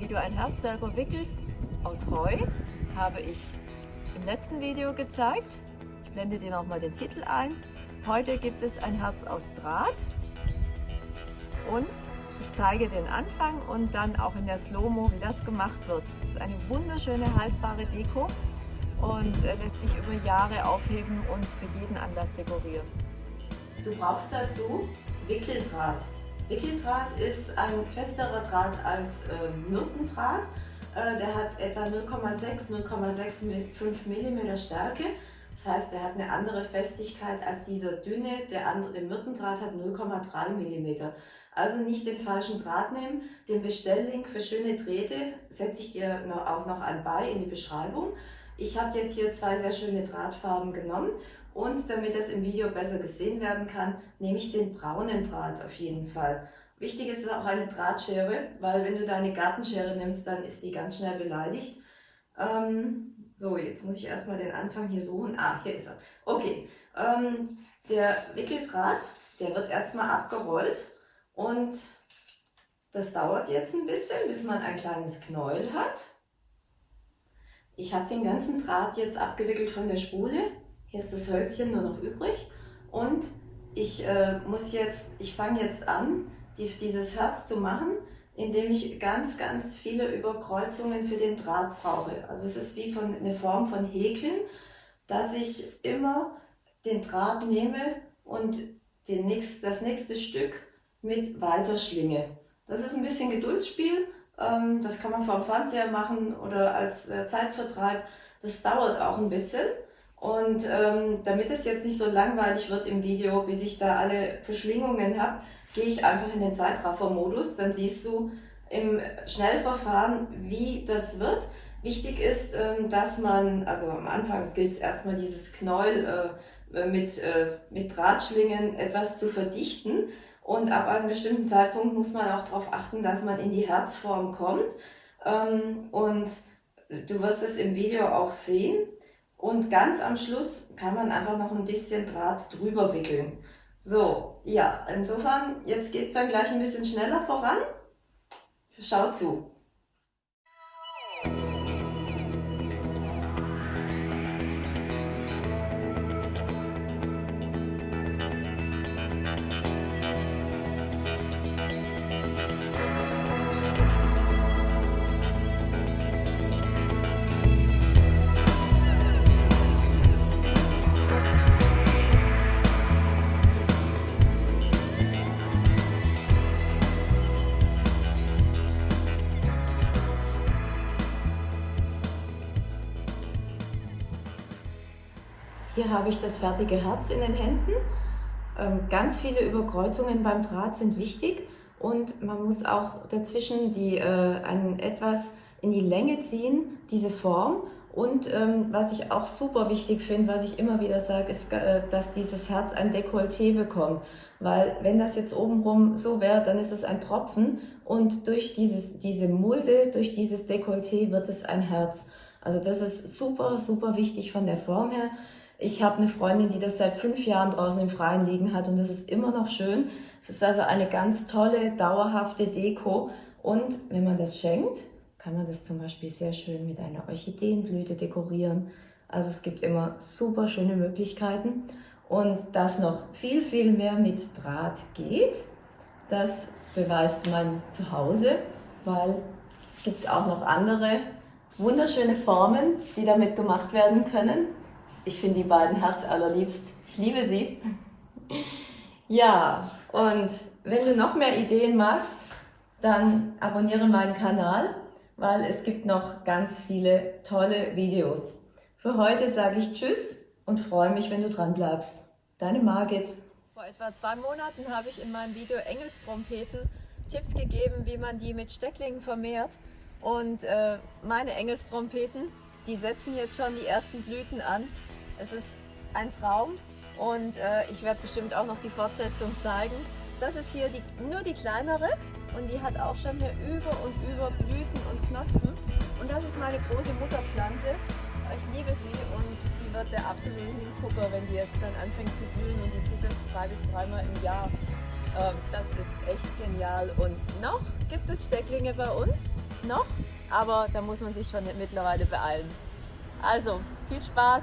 Wie du ein Herz selber wickelst aus Heu, habe ich im letzten Video gezeigt. Ich blende dir nochmal den Titel ein. Heute gibt es ein Herz aus Draht und ich zeige den Anfang und dann auch in der Slow-Mo, wie das gemacht wird. Das ist eine wunderschöne haltbare Deko und äh, lässt sich über Jahre aufheben und für jeden Anlass dekorieren. Du brauchst dazu Wickeldraht. Wickeldraht ist ein festerer Draht als äh, Myrtendraht. Äh, der hat etwa 0,6, 0,65 mm Stärke. Das heißt, er hat eine andere Festigkeit als dieser dünne, der andere Myrtendraht hat 0,3 mm. Also nicht den falschen Draht nehmen. Den Bestelllink für schöne Drähte setze ich dir auch noch an bei in die Beschreibung. Ich habe jetzt hier zwei sehr schöne Drahtfarben genommen und damit das im Video besser gesehen werden kann, nehme ich den braunen Draht auf jeden Fall. Wichtig ist auch eine Drahtschere, weil wenn du deine Gartenschere nimmst, dann ist die ganz schnell beleidigt. Ähm, so, jetzt muss ich erstmal den Anfang hier suchen. Ah, hier ist er. Okay, ähm, der Wickeldraht, der wird erstmal abgerollt und das dauert jetzt ein bisschen, bis man ein kleines Knäuel hat. Ich habe den ganzen Draht jetzt abgewickelt von der Spule. Hier ist das Hölzchen nur noch übrig. Und ich äh, muss jetzt, ich fange jetzt an, die, dieses Herz zu machen, indem ich ganz, ganz viele Überkreuzungen für den Draht brauche. Also es ist wie von, eine Form von Häkeln, dass ich immer den Draht nehme und den nächst, das nächste Stück mit weiterschlinge. Das ist ein bisschen Geduldsspiel, ähm, das kann man vom Fernseher machen oder als äh, Zeitvertreib. Das dauert auch ein bisschen. Und ähm, damit es jetzt nicht so langweilig wird im Video, bis ich da alle Verschlingungen habe, gehe ich einfach in den Zeitraffer-Modus. Dann siehst du im Schnellverfahren, wie das wird. Wichtig ist, ähm, dass man, also am Anfang gilt es erstmal dieses Knäuel äh, mit, äh, mit Drahtschlingen etwas zu verdichten. Und ab einem bestimmten Zeitpunkt muss man auch darauf achten, dass man in die Herzform kommt. Ähm, und du wirst es im Video auch sehen. Und ganz am Schluss kann man einfach noch ein bisschen Draht drüber wickeln. So, ja, insofern, jetzt geht es dann gleich ein bisschen schneller voran. Schau zu. Hier habe ich das fertige Herz in den Händen. Ähm, ganz viele Überkreuzungen beim Draht sind wichtig und man muss auch dazwischen die, äh, etwas in die Länge ziehen, diese Form. Und ähm, was ich auch super wichtig finde, was ich immer wieder sage, ist, äh, dass dieses Herz ein Dekolleté bekommt. Weil wenn das jetzt obenrum so wäre, dann ist es ein Tropfen und durch dieses, diese Mulde, durch dieses Dekolleté wird es ein Herz. Also das ist super, super wichtig von der Form her. Ich habe eine Freundin, die das seit fünf Jahren draußen im Freien liegen hat und das ist immer noch schön. Es ist also eine ganz tolle, dauerhafte Deko und wenn man das schenkt, kann man das zum Beispiel sehr schön mit einer Orchideenblüte dekorieren. Also es gibt immer super schöne Möglichkeiten und dass noch viel, viel mehr mit Draht geht, das beweist man zu Hause, weil es gibt auch noch andere wunderschöne Formen, die damit gemacht werden können. Ich finde die beiden Herz allerliebst. Ich liebe sie. Ja, und wenn du noch mehr Ideen magst, dann abonniere meinen Kanal, weil es gibt noch ganz viele tolle Videos. Für heute sage ich Tschüss und freue mich, wenn du dran bleibst. Deine Margit. Vor etwa zwei Monaten habe ich in meinem Video Engelstrompeten Tipps gegeben, wie man die mit Stecklingen vermehrt. Und äh, meine Engelstrompeten, die setzen jetzt schon die ersten Blüten an. Es ist ein Traum und äh, ich werde bestimmt auch noch die Fortsetzung zeigen. Das ist hier die, nur die kleinere und die hat auch schon hier über und über Blüten und Knospen. Und das ist meine große Mutterpflanze. Ich liebe sie und die wird der absolute Hingucker, wenn die jetzt dann anfängt zu blühen und die tut das zwei bis dreimal im Jahr. Ähm, das ist echt genial. Und noch gibt es Stecklinge bei uns. noch, aber da muss man sich schon mittlerweile beeilen. Also, viel Spaß